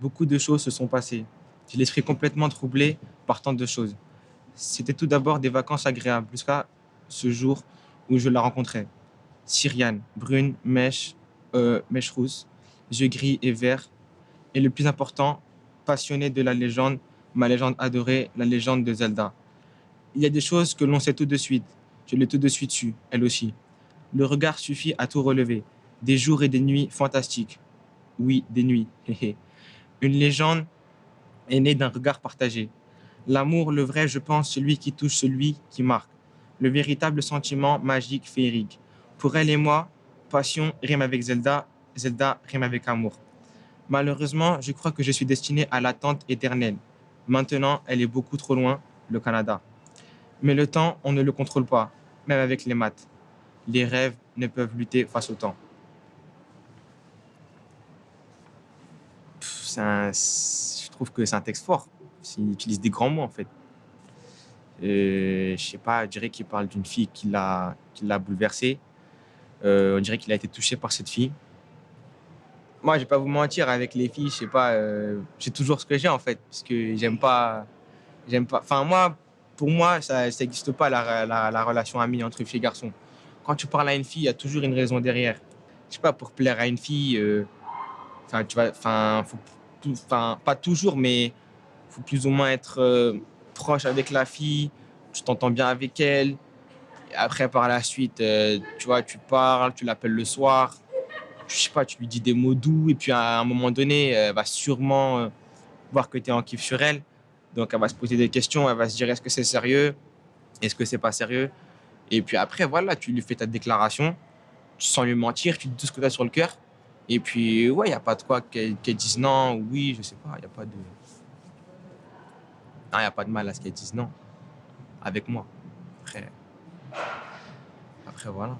beaucoup de choses se sont passées. J'ai l'esprit complètement troublé par tant de choses. C'était tout d'abord des vacances agréables jusqu'à ce jour où je la rencontrais. Syriane, brune, mèche, euh, mèche rousse, yeux gris et verts. Et le plus important, passionnée de la légende, ma légende adorée, la légende de Zelda. Il y a des choses que l'on sait tout de suite. Je l'ai tout de suite su, elle aussi. Le regard suffit à tout relever. Des jours et des nuits fantastiques. Oui, des nuits. Une légende est née d'un regard partagé. L'amour, le vrai, je pense, celui qui touche celui qui marque. Le véritable sentiment magique, féerique. Pour elle et moi, passion rime avec Zelda, Zelda rime avec amour. Malheureusement, je crois que je suis destiné à l'attente éternelle. Maintenant, elle est beaucoup trop loin, le Canada. Mais le temps, on ne le contrôle pas, même avec les maths. Les rêves ne peuvent lutter face au temps. Je trouve que c'est un texte fort. Il utilise des grands mots, en fait. Je sais pas, je dirais qu'il parle d'une fille qui l'a bouleversé. Euh, on dirait qu'il a été touché par cette fille. Moi, je vais pas vous mentir, avec les filles, je sais pas, euh, j'ai toujours ce que j'ai en fait, parce que j'aime pas, j'aime pas. Enfin moi, pour moi, ça n'existe pas la, la, la, relation amie entre fille et garçon. Quand tu parles à une fille, il y a toujours une raison derrière. Je sais pas, pour plaire à une fille, euh, enfin tu vas, enfin, pas toujours, mais faut plus ou moins être euh, proche avec la fille, tu t'entends bien avec elle. Après, par la suite, tu vois, tu parles, tu l'appelles le soir je sais pas, tu lui dis des mots doux et puis à un moment donné, elle va sûrement euh, voir que tu es en kiff sur elle. Donc elle va se poser des questions, elle va se dire est-ce que c'est sérieux? Est-ce que c'est pas sérieux? Et puis après, voilà, tu lui fais ta déclaration sans lui mentir, tu dis tout ce que tu as sur le cœur. Et puis, ouais, il n'y a pas de quoi qu'elle dise non, oui, je sais pas, il n'y a pas de. Non, il n'y a pas de mal à ce qu'elle dise non. Avec moi. Après. Après, voilà.